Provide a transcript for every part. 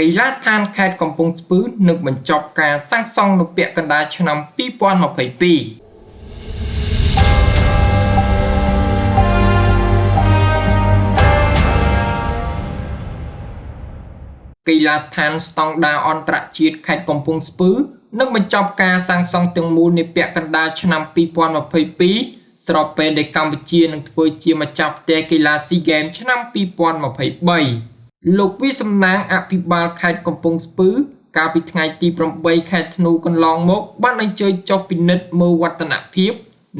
កីឡាដ្ឋានខេត្តកំពង់ស្ពឺនឹងបញ្ចប់ការសាងសង់នៅពាក់កណ្ដាលឆ្នាំ2022កីឡាដ្ឋានស្តង់ដារអន្តរជាតិខេត្តកំពង់ស្ពឺនឹងបញ្ចប់ការសាងសង់ទាំងមូលនាពាក់កណ្ដាលឆ្នាំ2022ស្របពេលដែលកម្ពុជានឹងធ្វើជាម្ចាស់ផ្ទះកីឡាស៊ីហ្គេមឆ្នាំ2023 លោកវិសំណាងអភិបាលខេត្តកំពង់ស្ពឺ កាលពីថ្ងៃទី8ខែធ្នូកន្លងមក បានអញ្ជើញចុះពិនិត្យមើលវឌ្ឍនភាព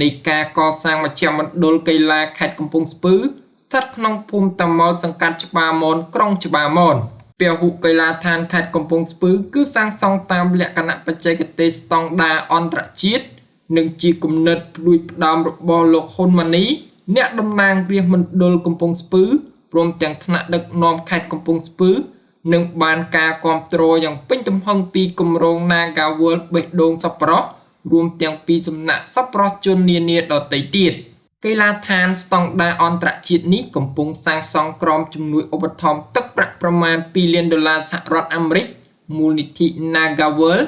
នៃការកសាងមជ្ឈមណ្ឌលកីឡាខេត្តកំពង់ស្ពឺ ស្ថិតក្នុងភូមិតាម៉ុលសង្កាត់ច្បារមនក្រុងច្បារមនពហុកីឡាដ្ឋានខេត្តកំពង់ស្ពឺ គឺសាងសង់តាមលក្ខណៈបច្ចេកទេសស្តង់ដារអន្តរជាតិនិងជាគំនិតផ្ដួចផ្ដើមរបស់លោកហ៊ុនម៉ាណីអ្នកតំណាងរាជមណ្ឌលកំពង់ស្ពឺ ព្រមទាំងថ្នាក់ដឹកនាំខេត្តកំពង់ស្ពឺនឹងបានការគ្រប់គ្រងយ៉ាងពេញទំហឹងពីគម្រោង Naga World បេះដូងសប្បុរសរួមទាំងពីសំណាក់សប្បុរសជននានាដទៃទៀត។កីឡាដ្ឋានស្តង់ដារអន្តរជាតិនេះកំពុងសាងសង់ក្រោមជំនួយឧបត្ថម្ភទឹកប្រាក់ប្រមាណ2លានដុល្លារសហរដ្ឋអាមេរិកមូលនិធិ Nagawal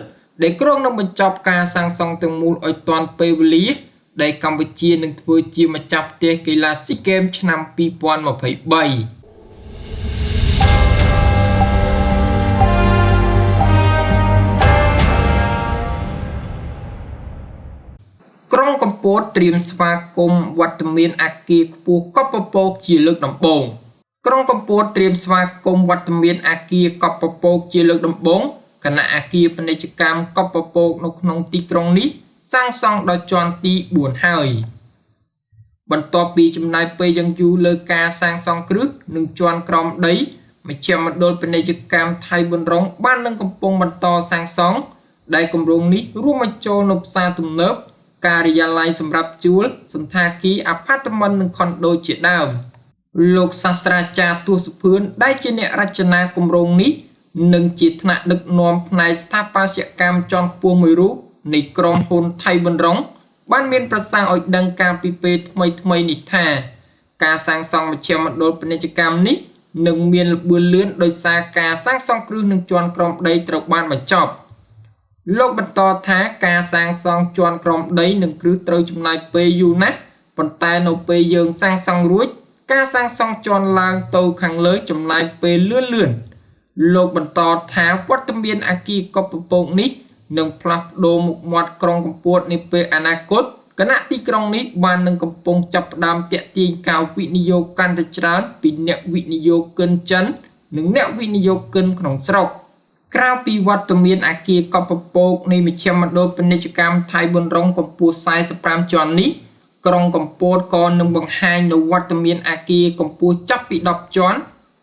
ដែលគ្រោងនឹងបញ្ចប់ការសាងសង់ទាំងមូលឲ្យទាន់ពេលវេលា ដែលកម្ពុជានឹងធ្វើជាម្ចាស់ផ្ទះកីឡាស៊ីហ្គេមឆ្នាំ2023ក្រុងកំពតត្រៀមស្វាគមន៍វត្តមានអាគារខ្ពស់កប់ពពកជាលើកដំបូងក្រុងកំពតត្រៀមស្វាគមន៍វត្តមានអាគារកប់ពពកជាលើកដំបូងគណៈអាគារពាណិជ្ជកម្មកប់ពពកនៅក្នុងទីក្រុងនេះ សាងសង់ដល់ជាន់ទី4ហើយ បន្ទាប់ពីចំណាយពេលយ៉ាងយូរលើការសាងសង់គ្រឹះនិងជាន់ក្រោមដីមជ្ឈមណ្ឌលពាណិជ្ជកម្មថៃប៊ុនរុងបាននឹងកំពុងបន្តសាងសង់ដែលគម្រោងនេះរួមបញ្ចូលនៅផ្សារទំនើបការិយាល័យសម្រាប់ជួលសន្តាគារអាផាតមិននិងខុនដូជាដើមលោកសាស្ត្រាចារ្យទស្សភឿនដែលជាអ្នករចនាគម្រោងនេះនិងជាថ្នាក់ដឹកនាំផ្នែកស្ថាបត្យកម្មជាន់ខ្ពស់មួយរូប នៃក្រុមហ៊ុនថៃប៊ុនរុងបានមានប្រសាសន៍ឲ្យដឹងការពីពេលថ្មីថ្មីនេះថា ការសាងសង់មជ្ឈមណ្ឌលពាណិជ្ជកម្មនេះនឹងមានល្បឿនលឿនដោយសារការសាងសង់គ្រឹះនឹងជាន់ក្រមដីត្រូវបានបញ្ចប់។លោកបន្តថាការសាងសង់ជាន់ក្រោមដីនិងគ្រឹះត្រូវចំណាយពេលយូរណាស់ប៉ុន្តែនៅពេលយើងសាងសង់រួច ការសាងសង់ជាន់ឡើងទៅខាងលើចំណាយពេលលឿនលឿនលោកបន្តថាវត្តមានអគារកប់ពពកនេះ នឹងផ្លាស់ប្ដូរមុខមាត់ក្រុងកំពតនាពេលអនាគតគណៈទីក្រុងនេះបាននឹងកំពុងចាប់ផ្ដើមតាក់ទាញការវិនិយោគកាន់តែច្រើនពីអ្នកវិនិយោគិនចិន និងអ្នកវិនិយោគិនក្នុងស្រុក។ក្រៅពីវត្តមានអាគារកប់ពពកនៃមជ្ឈមណ្ឌលពាណិជ្ជកម្មថៃប៊ុនរុងកម្ពស់45ជាន់នេះក្រុងកំពតក៏នឹងបង្ហាញនៅវត្តមានអាគារកម្ពស់ចាប់ពី10ជាន់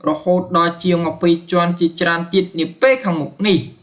រហូតដល់ជាង20ជាន់ជាច្រើនទៀតនាពេលខាងមុខនេះ។